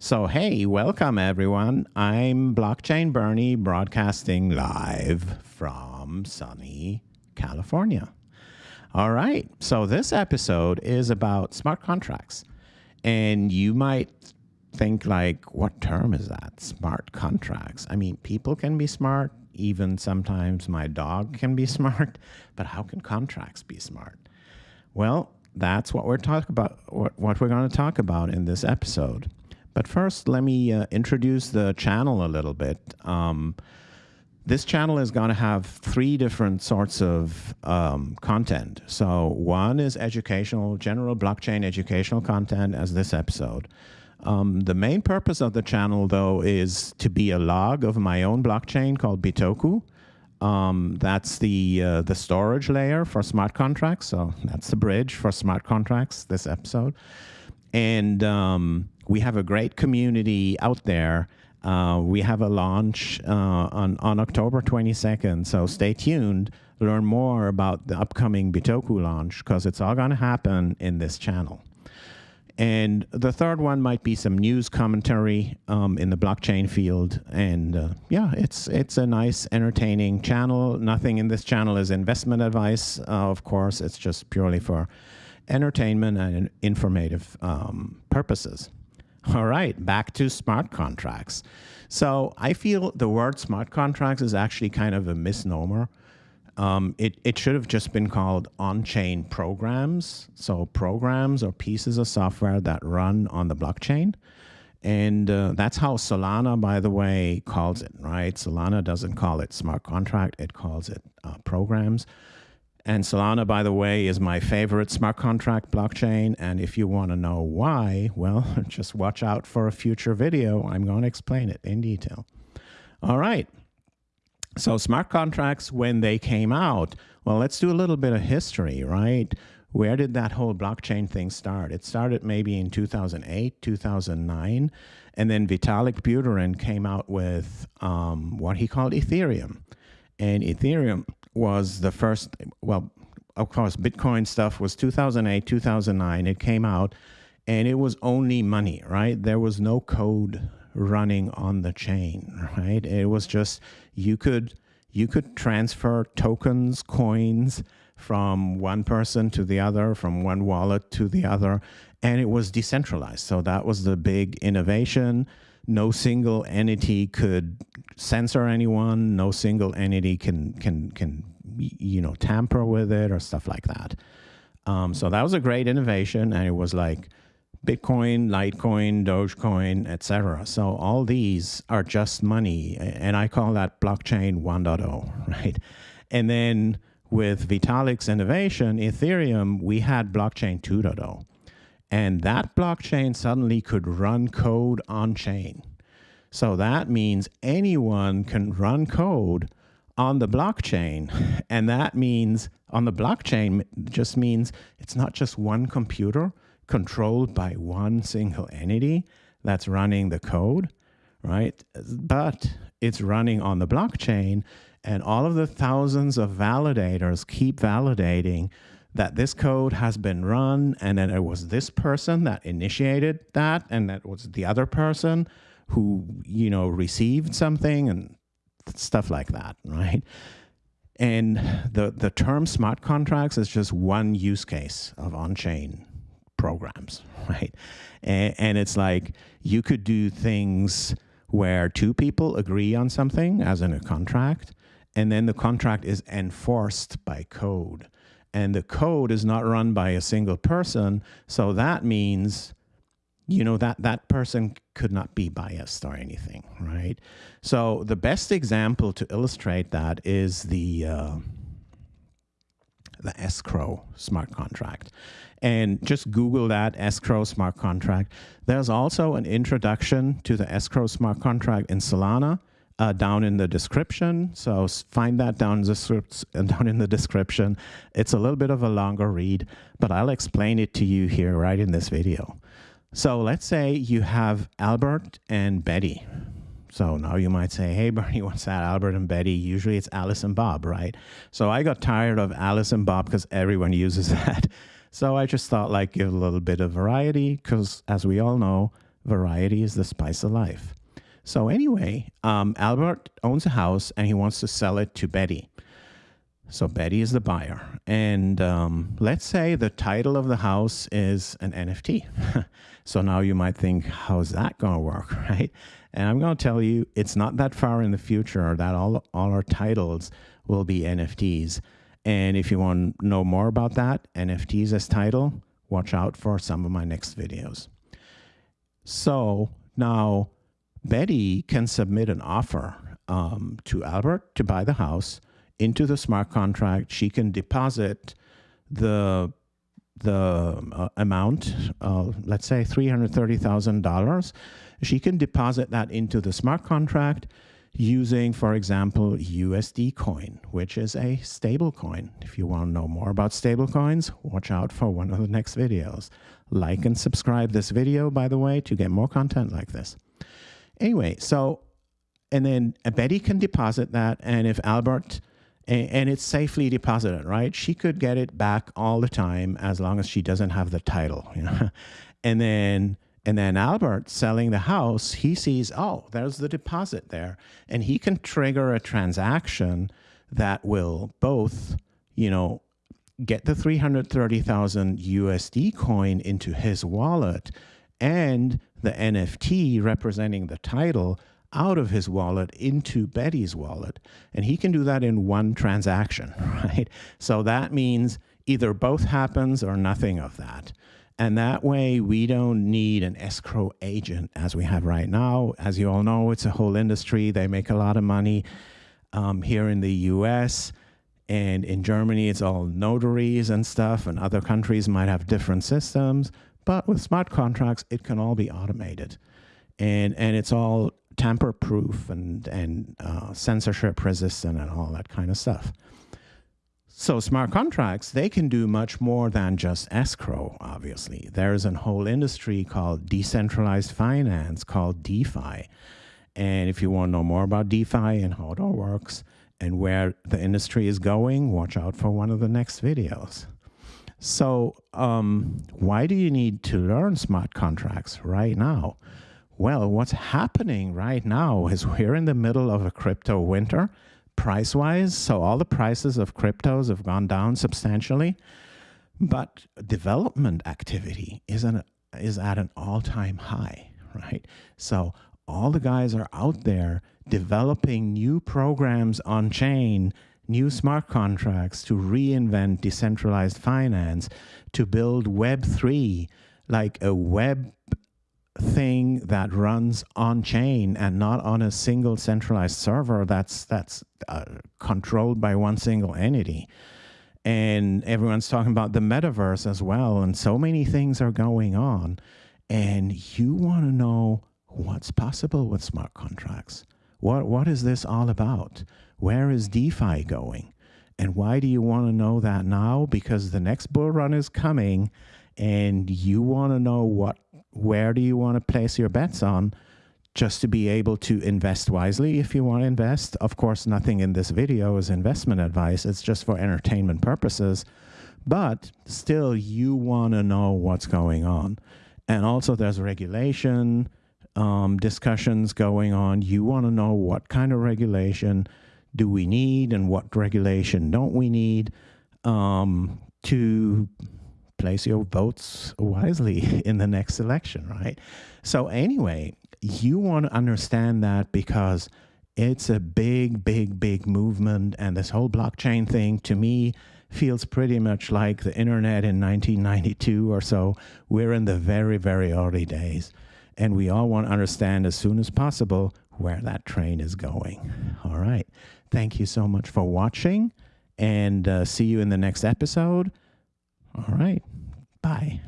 So, hey, welcome everyone. I'm Blockchain Bernie broadcasting live from sunny California. All right, so this episode is about smart contracts. And you might think, like, what term is that? Smart contracts. I mean, people can be smart, even sometimes my dog can be smart, but how can contracts be smart? Well, that's what we're talking about, what, what we're going to talk about in this episode. But first, let me uh, introduce the channel a little bit. Um, this channel is going to have three different sorts of um, content. So one is educational, general blockchain educational content as this episode. Um, the main purpose of the channel, though, is to be a log of my own blockchain called Bitoku. Um, that's the uh, the storage layer for smart contracts. So that's the bridge for smart contracts. This episode, and um, we have a great community out there. Uh, we have a launch uh, on on October 22nd. So stay tuned. Learn more about the upcoming Bitoku launch because it's all going to happen in this channel. And the third one might be some news commentary um, in the blockchain field. And uh, yeah, it's it's a nice, entertaining channel. Nothing in this channel is investment advice, uh, of course. It's just purely for entertainment and informative um, purposes. All right, back to smart contracts. So I feel the word smart contracts is actually kind of a misnomer. Um, it, it should have just been called on-chain programs. So programs or pieces of software that run on the blockchain. And uh, that's how Solana, by the way, calls it, right? Solana doesn't call it smart contract, it calls it uh, programs. And Solana, by the way, is my favorite smart contract blockchain. And if you want to know why, well, just watch out for a future video. I'm going to explain it in detail. All right. So smart contracts, when they came out, well, let's do a little bit of history, right? Where did that whole blockchain thing start? It started maybe in 2008, 2009, and then Vitalik Buterin came out with um, what he called Ethereum. And Ethereum was the first, well, of course, Bitcoin stuff was 2008, 2009. It came out, and it was only money, right? There was no code running on the chain, right? It was just you could you could transfer tokens, coins from one person to the other, from one wallet to the other, and it was decentralized. So that was the big innovation. No single entity could censor anyone. No single entity can can can you know tamper with it or stuff like that. Um, so that was a great innovation, and it was like Bitcoin, Litecoin, Dogecoin, etc. So all these are just money, and I call that blockchain 1.0, right? And then with Vitalik's innovation, Ethereum, we had blockchain 2.0. And that blockchain suddenly could run code on chain. So that means anyone can run code on the blockchain. And that means on the blockchain just means it's not just one computer controlled by one single entity that's running the code, right? But it's running on the blockchain, and all of the thousands of validators keep validating that this code has been run, and then it was this person that initiated that, and that was the other person who, you know, received something and stuff like that, right? And the, the term smart contracts is just one use case of on-chain programs, right? And, and it's like you could do things where two people agree on something, as in a contract, and then the contract is enforced by code. And the code is not run by a single person, so that means you know that that person could not be biased or anything right? So the best example to illustrate that is the uh, the escrow smart contract. And just Google that escrow smart contract. There's also an introduction to the escrow smart contract in Solana uh, down in the description. So find that down in, the, down in the description. It's a little bit of a longer read, but I'll explain it to you here right in this video. So let's say you have Albert and Betty. So now you might say, hey, Bernie, what's that? Albert and Betty. Usually it's Alice and Bob, right? So I got tired of Alice and Bob because everyone uses that. So I just thought like give a little bit of variety because as we all know, variety is the spice of life. So, anyway, um, Albert owns a house and he wants to sell it to Betty. So Betty is the buyer. And um, let's say the title of the house is an NFT. so now you might think, how's that going to work, right? And I'm going to tell you, it's not that far in the future that all, all our titles will be NFTs. And if you want to know more about that, NFTs as title, watch out for some of my next videos. So now Betty can submit an offer um, to Albert to buy the house into the smart contract. She can deposit the the uh, amount, uh, let's say $330,000. She can deposit that into the smart contract using, for example, USD coin, which is a stable coin. If you want to know more about stable coins, watch out for one of the next videos. Like and subscribe this video, by the way, to get more content like this. Anyway, so, and then Betty can deposit that, and if Albert and, it's safely deposited, right? She could get it back all the time as long as she doesn't have the title, you know? and then and then Albert selling the house, he sees, oh, there's the deposit there. And he can trigger a transaction that will both, you know, get the 330,000 USD coin into his wallet and the NFT representing the title out of his wallet into Betty's wallet. And he can do that in one transaction, right? So that means either both happens or nothing of that. And that way, we don't need an escrow agent as we have right now. As you all know, it's a whole industry. They make a lot of money um, here in the US. And in Germany, it's all notaries and stuff, and other countries might have different systems. But with smart contracts, it can all be automated. And, and it's all tamper proof and, and uh, censorship resistant and all that kind of stuff. So smart contracts, they can do much more than just escrow, obviously. There's a whole industry called decentralized finance called DeFi. And if you want to know more about DeFi and how it all works and where the industry is going, watch out for one of the next videos. So um, why do you need to learn smart contracts right now? Well, what's happening right now is we're in the middle of a crypto winter, price wise. So, all the prices of cryptos have gone down substantially, but development activity is, an, is at an all time high, right? So, all the guys are out there developing new programs on chain, new smart contracts to reinvent decentralized finance, to build Web3, like a web thing that runs on chain and not on a single centralized server that's that's uh, controlled by one single entity. And everyone's talking about the metaverse as well and so many things are going on. And you want to know what's possible with smart contracts what what is this all about where is defi going and why do you want to know that now because the next bull run is coming and you want to know what where do you want to place your bets on just to be able to invest wisely if you want to invest. Of course, nothing in this video is investment advice. It's just for entertainment purposes. But still, you want to know what's going on. And also, there's regulation um, discussions going on. You want to know what kind of regulation do we need and what regulation don't we need um, to place your votes wisely in the next election, right? So, anyway, you want to understand that because it's a big, big, big movement. And this whole blockchain thing to me feels pretty much like the internet in 1992 or so. We're in the very, very early days. And we all want to understand as soon as possible where that train is going. All right. Thank you so much for watching and uh, see you in the next episode. All right. Bye.